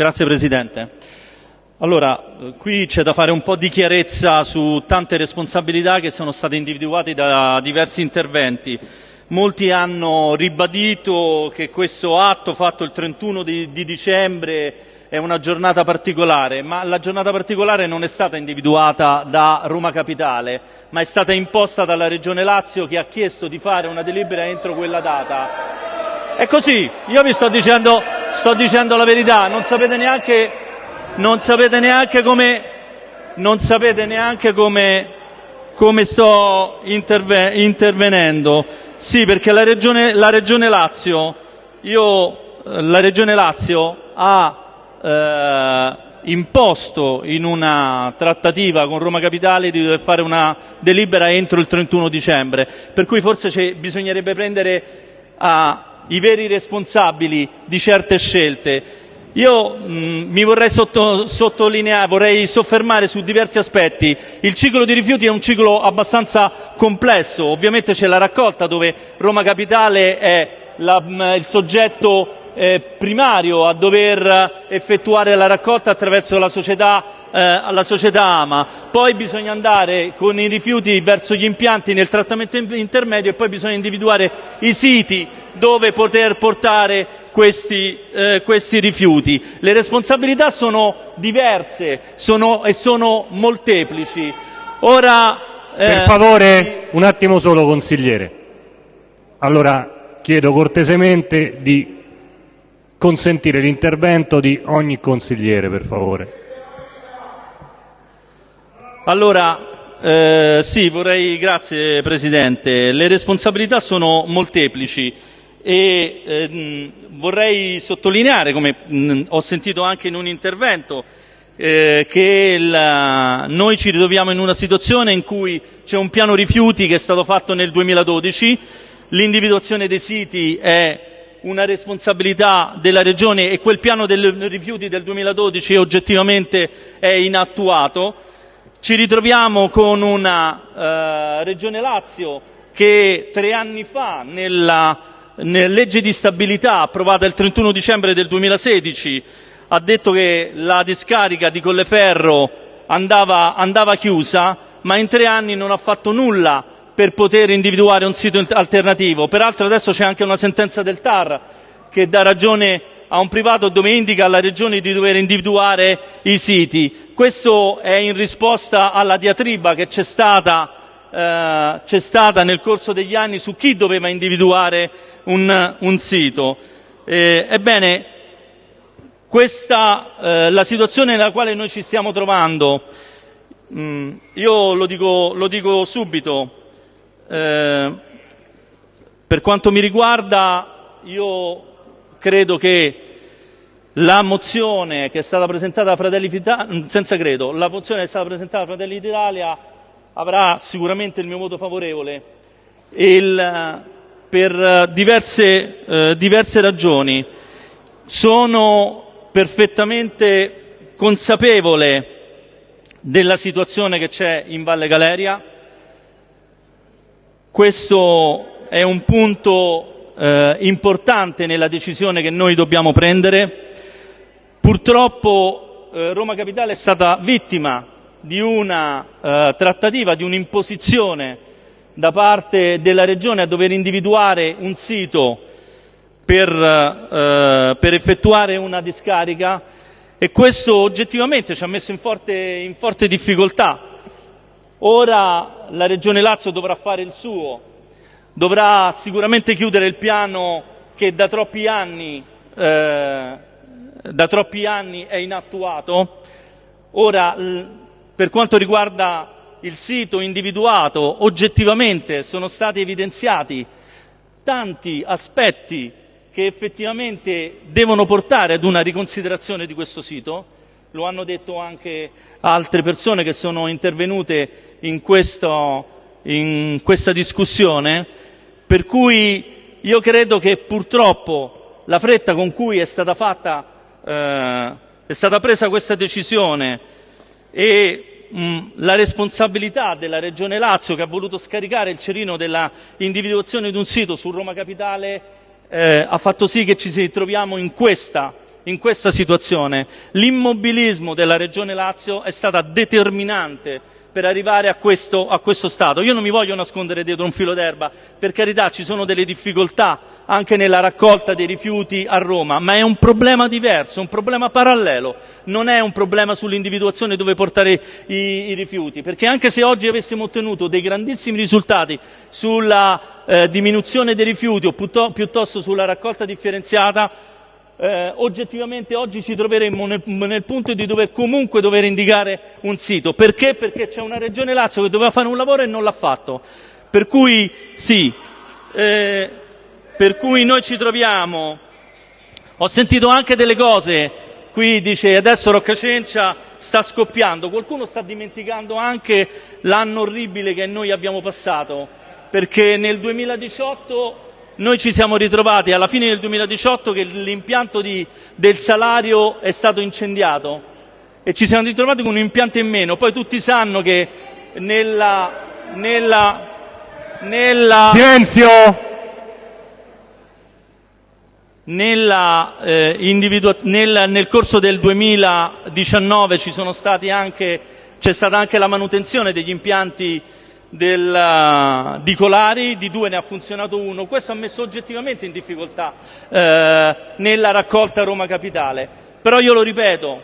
Grazie Presidente. Allora, qui c'è da fare un po' di chiarezza su tante responsabilità che sono state individuate da diversi interventi. Molti hanno ribadito che questo atto fatto il 31 di, di dicembre è una giornata particolare, ma la giornata particolare non è stata individuata da Roma Capitale, ma è stata imposta dalla Regione Lazio che ha chiesto di fare una delibera entro quella data. È così, io vi sto dicendo, sto dicendo la verità, non sapete neanche, non sapete neanche come, non sapete neanche come, come sto interve, intervenendo. Sì, perché la Regione, la Regione Lazio, io, la Regione Lazio ha eh, imposto in una trattativa con Roma Capitale di dover fare una delibera entro il 31 dicembre, per cui forse bisognerebbe prendere ah, i veri responsabili di certe scelte. Io mm, vorrei vorrei soffermare su diversi aspetti. Il ciclo di rifiuti è un ciclo abbastanza complesso, ovviamente c'è la raccolta dove Roma Capitale è la, mm, il soggetto eh, primario a dover effettuare la raccolta attraverso la società, eh, la società AMA, poi bisogna andare con i rifiuti verso gli impianti nel trattamento intermedio e poi bisogna individuare i siti dove poter portare questi, eh, questi rifiuti. Le responsabilità sono diverse sono, e sono molteplici. Ora, eh, per favore, un attimo solo consigliere. Allora chiedo cortesemente di consentire l'intervento di ogni consigliere, per favore. Allora, eh, sì, vorrei, grazie Presidente. Le responsabilità sono molteplici e eh, vorrei sottolineare, come mh, ho sentito anche in un intervento, eh, che la, noi ci ritroviamo in una situazione in cui c'è un piano rifiuti che è stato fatto nel 2012, l'individuazione dei siti è una responsabilità della Regione e quel piano dei rifiuti del 2012 oggettivamente è inattuato. Ci ritroviamo con una eh, Regione Lazio che tre anni fa nella, nella legge di stabilità approvata il 31 dicembre del 2016 ha detto che la discarica di Colleferro andava, andava chiusa, ma in tre anni non ha fatto nulla per poter individuare un sito alternativo. Peraltro adesso c'è anche una sentenza del TAR che dà ragione a un privato dove indica alla Regione di dover individuare i siti. Questo è in risposta alla diatriba che c'è stata, eh, c'è stata nel corso degli anni su chi doveva individuare un, un sito. Eh, ebbene, questa, eh, la situazione nella quale noi ci stiamo trovando, mm, io lo dico, lo dico subito, eh, per quanto mi riguarda, io credo che la mozione che è stata presentata da Fratelli d'Italia, senza credo, la mozione che è stata presentata da Fratelli d'Italia avrà sicuramente il mio voto favorevole il, per diverse, eh, diverse ragioni. Sono perfettamente consapevole della situazione che c'è in Valle Galeria, questo è un punto eh, importante nella decisione che noi dobbiamo prendere. Purtroppo eh, Roma Capitale è stata vittima di una eh, trattativa, di un'imposizione da parte della Regione a dover individuare un sito per, eh, per effettuare una discarica e questo oggettivamente ci ha messo in forte, in forte difficoltà Ora la Regione Lazio dovrà fare il suo, dovrà sicuramente chiudere il piano che da troppi anni, eh, da troppi anni è inattuato. Ora, per quanto riguarda il sito individuato, oggettivamente sono stati evidenziati tanti aspetti che effettivamente devono portare ad una riconsiderazione di questo sito lo hanno detto anche altre persone che sono intervenute in, questo, in questa discussione, per cui io credo che purtroppo la fretta con cui è stata, fatta, eh, è stata presa questa decisione e mh, la responsabilità della Regione Lazio che ha voluto scaricare il cerino della individuazione di un sito su Roma Capitale eh, ha fatto sì che ci troviamo in questa in questa situazione. L'immobilismo della Regione Lazio è stata determinante per arrivare a questo, a questo, stato. Io non mi voglio nascondere dietro un filo d'erba, per carità ci sono delle difficoltà anche nella raccolta dei rifiuti a Roma, ma è un problema diverso, un problema parallelo, non è un problema sull'individuazione dove portare i, i rifiuti, perché anche se oggi avessimo ottenuto dei grandissimi risultati sulla eh, diminuzione dei rifiuti o piuttosto sulla raccolta differenziata, eh, oggettivamente oggi ci troveremmo nel, nel, punto di dover comunque dover indicare un sito. Perché? Perché c'è una regione Lazio che doveva fare un lavoro e non l'ha fatto. Per cui sì, eh, per cui noi ci troviamo. Ho sentito anche delle cose, qui dice adesso Roccacencia sta scoppiando, qualcuno sta dimenticando anche l'anno orribile che noi abbiamo passato, perché nel 2018 noi ci siamo ritrovati alla fine del 2018 che l'impianto di, del salario è stato incendiato e ci siamo ritrovati con un impianto in meno. Poi tutti sanno che nella... nella, nella Silenzio! Nella, eh, nel, nel corso del 2019 ci sono stati anche, c'è stata anche la manutenzione degli impianti del, di Colari, di due ne ha funzionato uno, questo ha messo oggettivamente in difficoltà eh, nella raccolta Roma Capitale. Però io lo ripeto.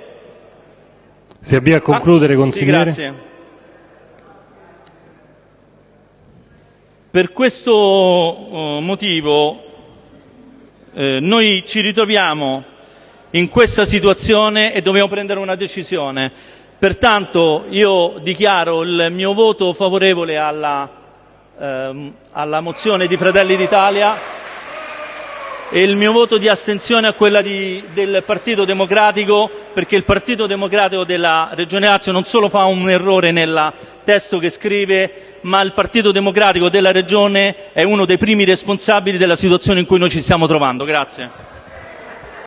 Si avvia a concludere, ah, consigliere. Sì, grazie. Per questo uh, motivo eh, noi ci ritroviamo in questa situazione e dobbiamo prendere una decisione. Pertanto io dichiaro il mio voto favorevole alla, ehm, alla mozione di Fratelli d'Italia e il mio voto di astensione a quella di, del Partito Democratico perché il Partito Democratico della Regione Lazio non solo fa un errore nel testo che scrive ma il Partito Democratico della Regione è uno dei primi responsabili della situazione in cui noi ci stiamo trovando. Grazie.